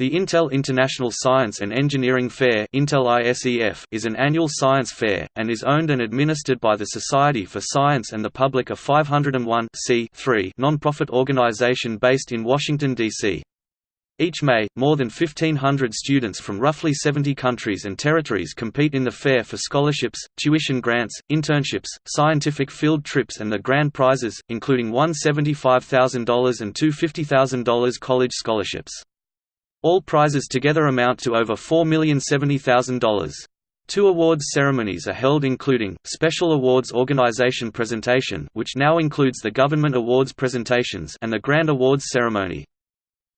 The Intel International Science and Engineering Fair Intel is an annual science fair, and is owned and administered by the Society for Science and the Public a 501 non-profit organization based in Washington, D.C. Each May, more than 1,500 students from roughly 70 countries and territories compete in the fair for scholarships, tuition grants, internships, scientific field trips and the grand prizes, including one $75,000 and two $50,000 college scholarships. All prizes together amount to over $4,070,000. Two awards ceremonies are held including, Special Awards Organization Presentation which now includes the Government Awards presentations and the Grand Awards Ceremony.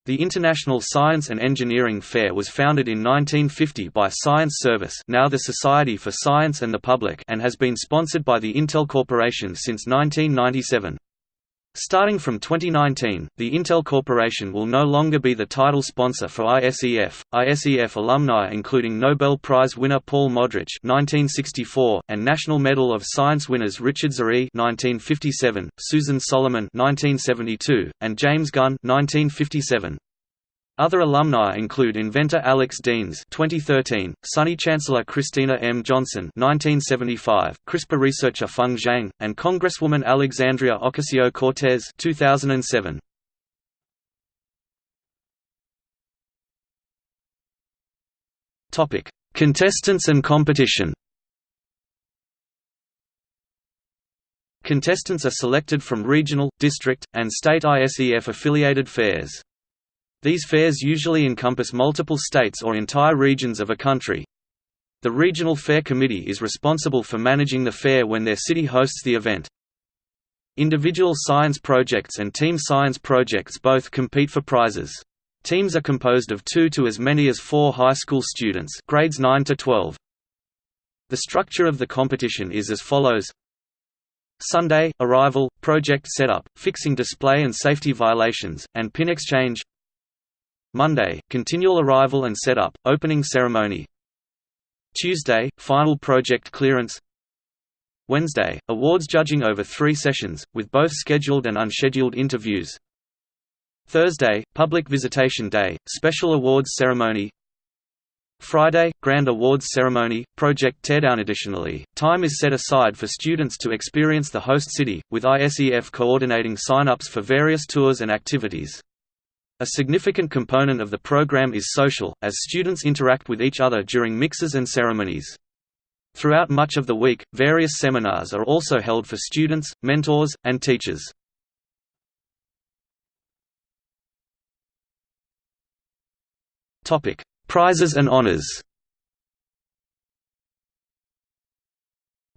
The International Science and Engineering Fair was founded in 1950 by Science Service now the Society for Science and the Public and has been sponsored by the Intel Corporation since 1997. Starting from 2019, the Intel Corporation will no longer be the title sponsor for ISEF. ISEF alumni including Nobel Prize winner Paul Modrich (1964) and National Medal of Science winners Richard Zare (1957), Susan Solomon (1972), and James Gunn (1957). Other alumni include inventor Alex Deans (2013), SUNY Chancellor Christina M. Johnson (1975), CRISPR researcher Feng Zhang, and Congresswoman Alexandria Ocasio-Cortez (2007). Topic: Contestants and competition. Contestants are selected from regional, district, and state ISEF-affiliated fairs. These fairs usually encompass multiple states or entire regions of a country. The Regional Fair Committee is responsible for managing the fair when their city hosts the event. Individual science projects and team science projects both compete for prizes. Teams are composed of two to as many as four high school students grades 9 to 12. The structure of the competition is as follows Sunday, arrival, project setup, fixing display and safety violations, and pin exchange Monday, continual arrival and setup, opening ceremony. Tuesday, final project clearance. Wednesday, awards judging over three sessions, with both scheduled and unscheduled interviews. Thursday, public visitation day, special awards ceremony. Friday, Grand Awards Ceremony, Project Teardown. Additionally, time is set aside for students to experience the host city, with ISEF coordinating sign-ups for various tours and activities. A significant component of the program is social, as students interact with each other during mixes and ceremonies. Throughout much of the week, various seminars are also held for students, mentors, and teachers. Prizes and honors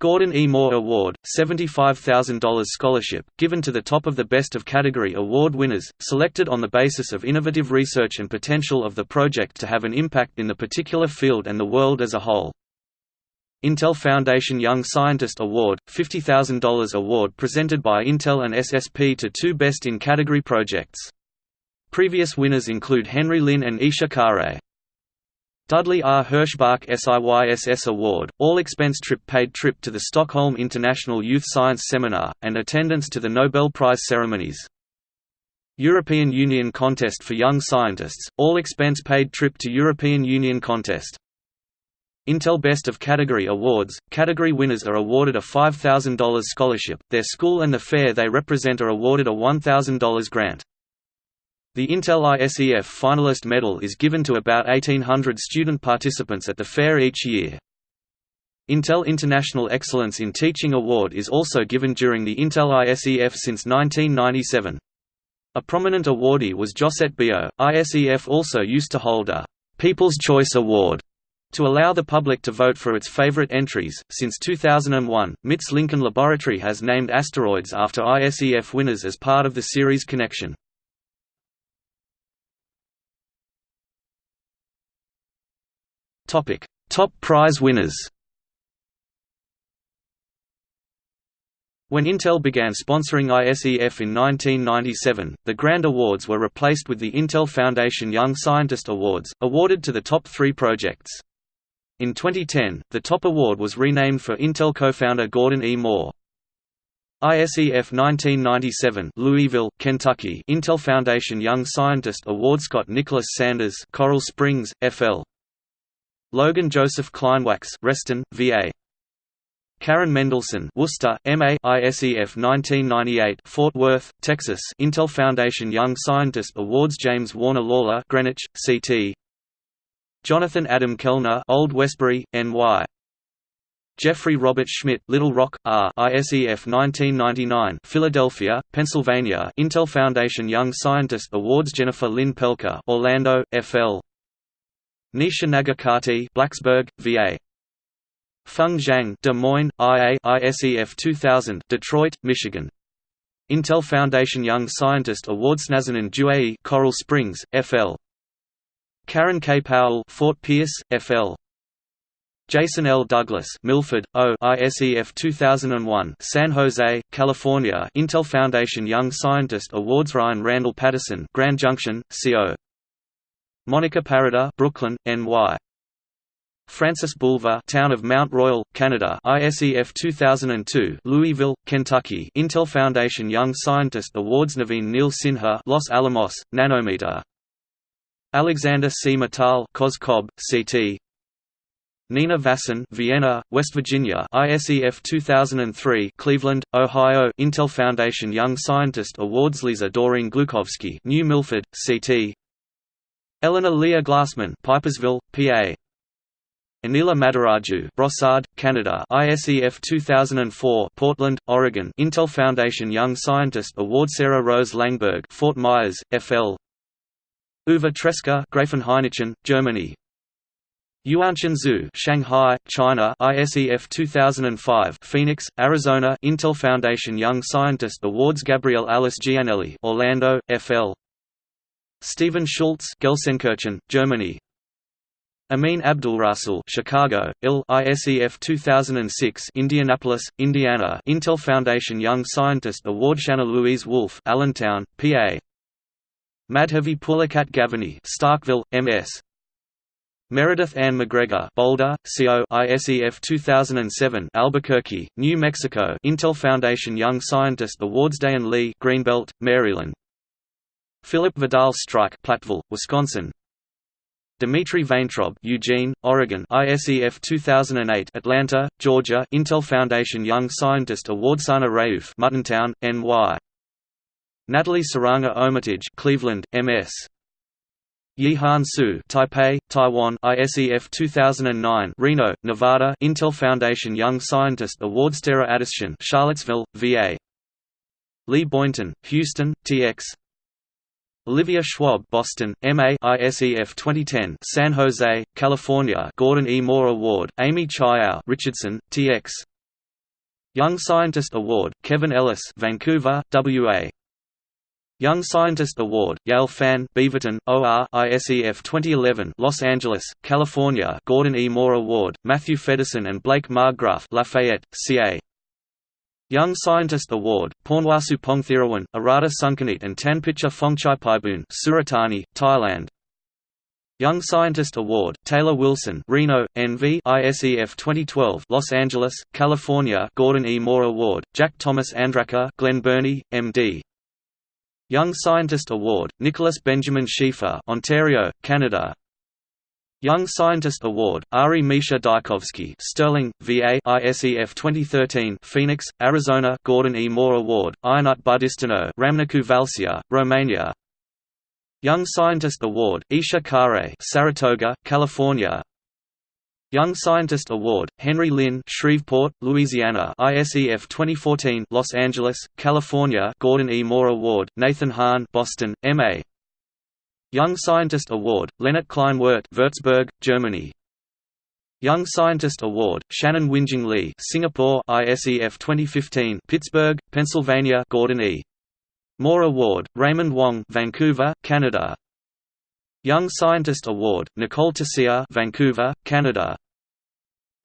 Gordon E. Moore Award, $75,000 scholarship, given to the top of the Best of Category award winners, selected on the basis of innovative research and potential of the project to have an impact in the particular field and the world as a whole. Intel Foundation Young Scientist Award, $50,000 award presented by Intel and SSP to two Best in Category projects. Previous winners include Henry Lin and Isha Khare. Dudley R. Herschbach SIYSS Award, all expense trip paid trip to the Stockholm International Youth Science Seminar, and attendance to the Nobel Prize ceremonies. European Union Contest for Young Scientists, all expense paid trip to European Union Contest. Intel Best of Category Awards – Category winners are awarded a $5,000 scholarship, their school and the fair they represent are awarded a $1,000 grant. The Intel ISEF Finalist Medal is given to about 1,800 student participants at the fair each year. Intel International Excellence in Teaching Award is also given during the Intel ISEF since 1997. A prominent awardee was Josette Biyo. ISEF also used to hold a People's Choice Award to allow the public to vote for its favorite entries. Since 2001, MIT's Lincoln Laboratory has named asteroids after ISEF winners as part of the Ceres Connection. Topic: Top prize winners. When Intel began sponsoring ISEF in 1997, the Grand Awards were replaced with the Intel Foundation Young Scientist Awards, awarded to the top three projects. In 2010, the top award was renamed for Intel co-founder Gordon E. Moore. ISEF 1997 Louisville, Kentucky Intel Foundation Young Scientist Award Scott Nicholas Sanders Coral Springs, FL Logan Joseph Kleinwax Reston, VA Karen Mendelson Worcester, MA ISEF 1998 Fort Worth, Texas Intel Foundation Young Scientist Awards James Warner Lawler Greenwich, CT Jonathan Adam Kellner Old Westbury, NY Jeffrey Robert Schmidt Little Rock, R ISEF 1999 Philadelphia, Pennsylvania Intel Foundation Young Scientist Awards Jennifer Lynn Pelker Orlando, FL Nisha Nagarkatti Blacksburg, VA Feng Zhang Des Moines, IA ISEF 2000 Detroit, Michigan. Intel Foundation Young Scientist Awards Nazanin Duae Coral Springs, FL Karen K. Powell Fort Pierce, FL Jason L. Douglas Milford, O ISEF 2001 San Jose, California. Intel Foundation Young Scientist Awards Ryan Randall Patterson Grand Junction, CO Monica Parada Brooklyn, NY Francis Bulver Town of Mount Royal, Canada ISEF 2002 Louisville, Kentucky. Intel Foundation Young Scientist Awards Naveen Neil Sinha Los Alamos, Nanometer. Alexander C. Mittal Cos Cob, CT Nina Vasan Vienna, West Virginia ISEF 2003 Cleveland, Ohio. Intel Foundation Young Scientist Awards Lisa Doreen Glukovsky New Milford, CT Eleanor Leah Glassman Pipersville, PA Anila Madiraju Brossard, Canada ISEF 2004 Portland, Oregon. Intel Foundation Young Scientist Award Sarah Rose Langberg Fort Myers, FL Uwe Treska Grafenhainichen, Germany. Yuanchen Zhu, Shanghai, China, ISEF 2005, Phoenix, Arizona, Intel Foundation Young Scientist Awards Gabriel Alice Gianelli, Orlando, FL. Stephen Schultz, Gelsenkirchen, Germany. Amin Abdulrasul, Chicago, IL ISEF 2006, Indianapolis, Indiana, Intel Foundation Young Scientist Award Shanna Louise Wolf, Allentown, PA. Madhavi Pulakat Gavani, Starkville, MS. Meredith Ann MacGregor Boulder, CO ISEF 2007 Albuquerque, New Mexico Intel Foundation Young Scientist Awards Dayan Lee Greenbelt, Maryland Philip Vidal Streich Platteville, Wisconsin Dmitry Vaintrob Eugene, Oregon ISEF 2008 Atlanta, Georgia Intel Foundation Young Scientist Award Sana Rauf Muttontown, NY Natalie Saranga Omitage Cleveland, MS Yihan Su, Taipei, Taiwan, ISEF 2009, Reno, Nevada, Intel Foundation Young Scientist Award Tara Addison, Charlottesville, VA. Li Boynton, Houston, TX. Olivia Schwab, Boston, MA, ISEF 2010, San Jose, California, Gordon E. Moore Award, Amy Chyao, Richardson, TX. Young Scientist Award, Kevin Ellis, Vancouver, WA. Young Scientist Award, Yale Fan Beaverton, OR ISEF 2011 Los Angeles, California Gordon E. Moore Award, Matthew Feddersen and Blake Marggraff Lafayette, CA Young Scientist Award, Pornwasu Pongthirawan, Arata Sunkanit and Tanpicha Phongchai Suratani, Thailand. Young Scientist Award, Taylor Wilson Reno, NV ISEF 2012 Los Angeles, California Gordon E. Moore Award, Jack Thomas Andraka Glen Burnie, MD Young Scientist Award, Nicholas Benjamin Schieffer Ontario, Canada Young Scientist Award, Ari Misha Daikovsky Sterling, VA ISEF 2013 Phoenix, Arizona Gordon E. Moore Award, Ionut Budisteanu Ramnicu Valcea, Romania Young Scientist Award, Isha Khare Saratoga, California Young Scientist Award, Henry Lin Shreveport, Louisiana ISEF 2014 Los Angeles, California Gordon E. Moore Award, Nathan Han Boston, MA Young Scientist Award, Leonard Kleinwort Würzburg, Germany. Young Scientist Award, Shannon Winjing Lee Singapore ISEF 2015 Pittsburgh, Pennsylvania Gordon E. Moore Award, Raymond Wang Vancouver, Canada. Young Scientist Award, Nicole Tessier Vancouver, Canada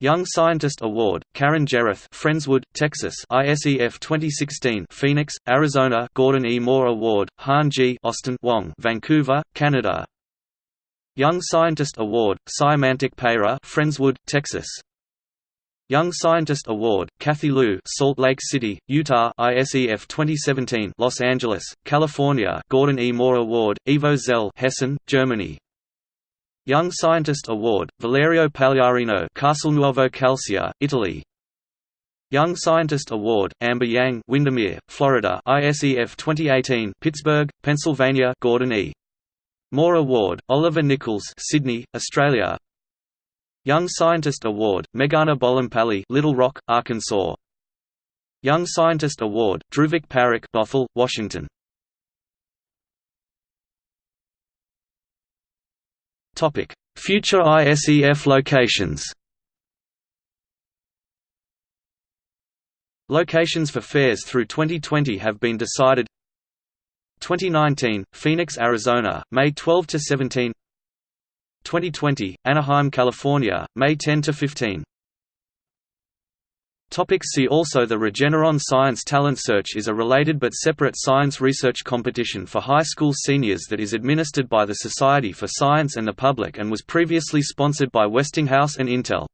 Young Scientist Award, Karan Jerath Friendswood, Texas ISEF 2016 Phoenix, Arizona Gordon E. Moore Award, Han G. Austin Wong Vancouver, Canada Young Scientist Award, Syamantak Payra Friendswood, Texas Young Scientist Award, Kathy Lu, Salt Lake City, Utah, ISEF 2017, Los Angeles, California, Gordon E. Moore Award, Ivo Zell, Hessen, Germany. Young Scientist Award, Valerio Pagliarino, Castelnuovo Calcia, Italy. Young Scientist Award, Amber Yang, Windermere, Florida, ISEF 2018, Pittsburgh, Pennsylvania, Gordon E. Moore Award, Oliver Nichols, Sydney, Australia. Young Scientist Award, Meghana Bolampally, Little Rock, Arkansas. Young Scientist Award, Dhruvik Parikh, Bothell, Washington. Future ISEF locations. Locations for fairs through 2020 have been decided. 2019, Phoenix, Arizona, May 12 to 17. 2020, Anaheim, California, May 10 to 15. Topic see also The Regeneron Science Talent Search is a related but separate science research competition for high school seniors that is administered by the Society for Science and the Public and was previously sponsored by Westinghouse and Intel.